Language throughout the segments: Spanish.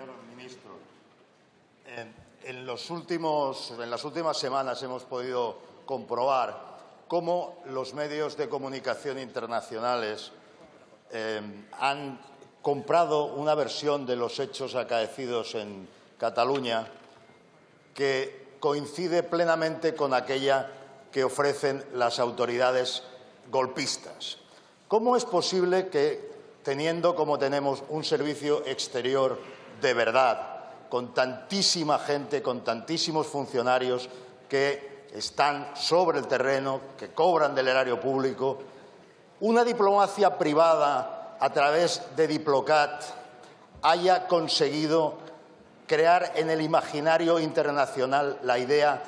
Señor ministro, en, los últimos, en las últimas semanas hemos podido comprobar cómo los medios de comunicación internacionales eh, han comprado una versión de los hechos acaecidos en Cataluña que coincide plenamente con aquella que ofrecen las autoridades golpistas. ¿Cómo es posible que, teniendo como tenemos un servicio exterior de verdad, con tantísima gente, con tantísimos funcionarios que están sobre el terreno, que cobran del erario público, una diplomacia privada a través de Diplocat haya conseguido crear en el imaginario internacional la idea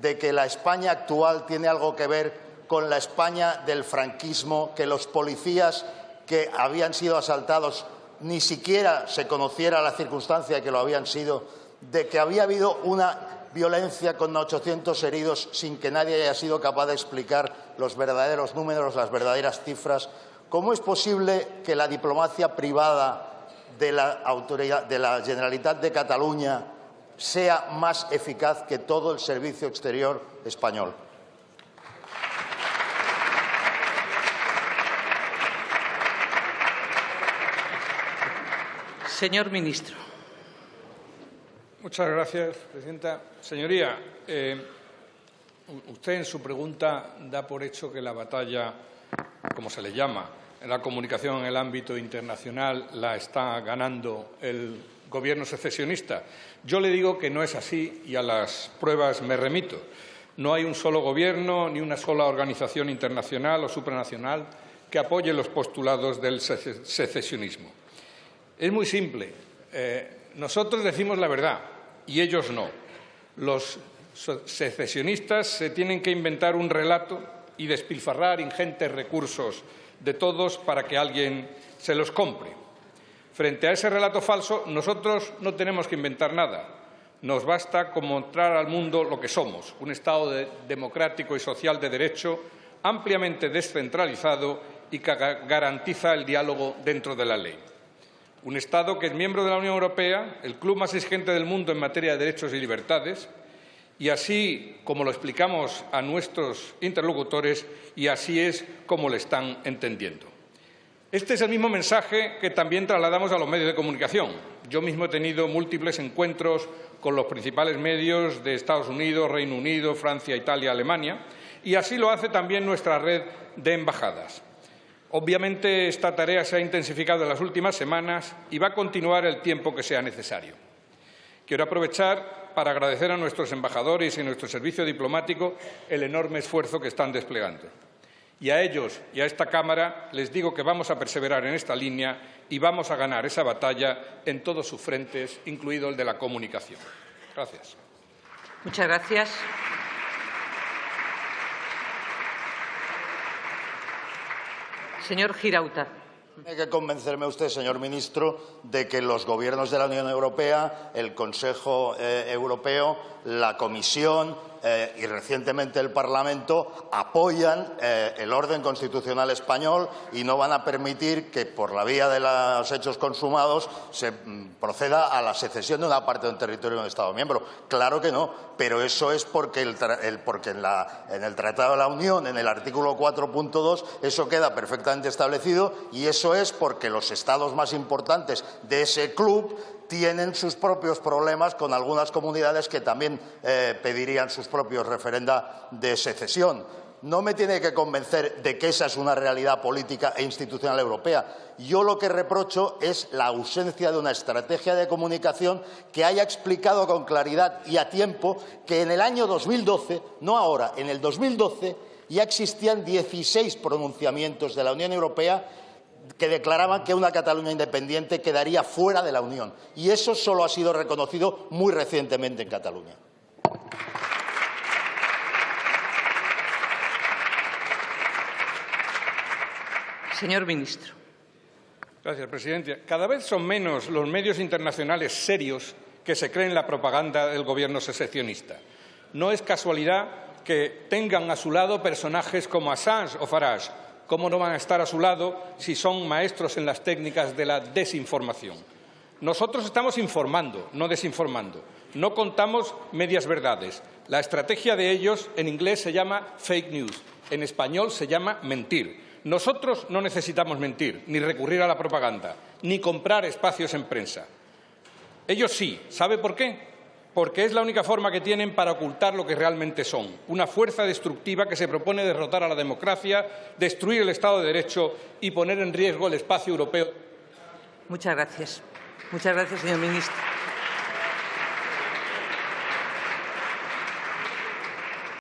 de que la España actual tiene algo que ver con la España del franquismo, que los policías que habían sido asaltados ni siquiera se conociera la circunstancia de que lo habían sido, de que había habido una violencia con 800 heridos sin que nadie haya sido capaz de explicar los verdaderos números, las verdaderas cifras. ¿Cómo es posible que la diplomacia privada de la, de la Generalitat de Cataluña sea más eficaz que todo el servicio exterior español? Señor ministro. Muchas gracias, presidenta. Señoría, eh, usted en su pregunta da por hecho que la batalla, como se le llama, en la comunicación en el ámbito internacional la está ganando el gobierno secesionista. Yo le digo que no es así y a las pruebas me remito. No hay un solo gobierno ni una sola organización internacional o supranacional que apoye los postulados del secesionismo. Es muy simple. Eh, nosotros decimos la verdad y ellos no. Los secesionistas se tienen que inventar un relato y despilfarrar ingentes recursos de todos para que alguien se los compre. Frente a ese relato falso, nosotros no tenemos que inventar nada. Nos basta con mostrar al mundo lo que somos, un Estado democrático y social de derecho ampliamente descentralizado y que garantiza el diálogo dentro de la ley un Estado que es miembro de la Unión Europea, el club más exigente del mundo en materia de derechos y libertades, y así como lo explicamos a nuestros interlocutores, y así es como lo están entendiendo. Este es el mismo mensaje que también trasladamos a los medios de comunicación. Yo mismo he tenido múltiples encuentros con los principales medios de Estados Unidos, Reino Unido, Francia, Italia, Alemania, y así lo hace también nuestra red de embajadas. Obviamente esta tarea se ha intensificado en las últimas semanas y va a continuar el tiempo que sea necesario. Quiero aprovechar para agradecer a nuestros embajadores y nuestro servicio diplomático el enorme esfuerzo que están desplegando. Y a ellos y a esta Cámara les digo que vamos a perseverar en esta línea y vamos a ganar esa batalla en todos sus frentes, incluido el de la comunicación. Gracias. Muchas gracias. Señor Girauta. Tiene que convencerme usted, señor ministro, de que los gobiernos de la Unión Europea, el Consejo eh, Europeo, la Comisión eh, y recientemente el Parlamento apoyan eh, el orden constitucional español y no van a permitir que, por la vía de los hechos consumados, se mm, proceda a la secesión de una parte de un territorio de un Estado miembro. Claro que no, pero eso es porque, porque en, en, el Tratado de la Unión, en el artículo 4.2, eso queda perfectamente establecido y eso es porque los Estados más importantes de ese club tienen sus propios problemas con algunas comunidades que también eh, pedirían sus propios referenda de secesión. No me tiene que convencer de que esa es una realidad política e institucional europea. Yo lo que reprocho es la ausencia de una estrategia de comunicación que haya explicado con claridad y a tiempo que en el año 2012, no ahora, en el 2012 ya existían 16 pronunciamientos de la Unión Europea que declaraban que una Cataluña independiente quedaría fuera de la Unión. Y eso solo ha sido reconocido muy recientemente en Cataluña. Señor ministro. Gracias, presidente. Cada vez son menos los medios internacionales serios que se creen la propaganda del gobierno secesionista. No es casualidad que tengan a su lado personajes como Assange o Farage, ¿Cómo no van a estar a su lado si son maestros en las técnicas de la desinformación? Nosotros estamos informando, no desinformando. No contamos medias verdades. La estrategia de ellos en inglés se llama fake news, en español se llama mentir. Nosotros no necesitamos mentir, ni recurrir a la propaganda, ni comprar espacios en prensa. Ellos sí. ¿Sabe por qué? Porque es la única forma que tienen para ocultar lo que realmente son, una fuerza destructiva que se propone derrotar a la democracia, destruir el Estado de Derecho y poner en riesgo el espacio europeo. Muchas gracias. Muchas gracias, señor ministro.